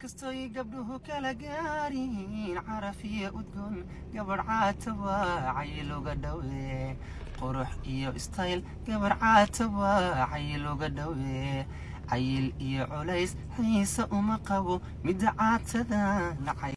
kastoy gabdhuhu kala gaariin caraf iyo udgoon gabadh caata waa cayluga dhowe qurux iyo istayl gabar caata waa cayluga dhowe cayil iyo culays xiise uma qabo midda caatada nacay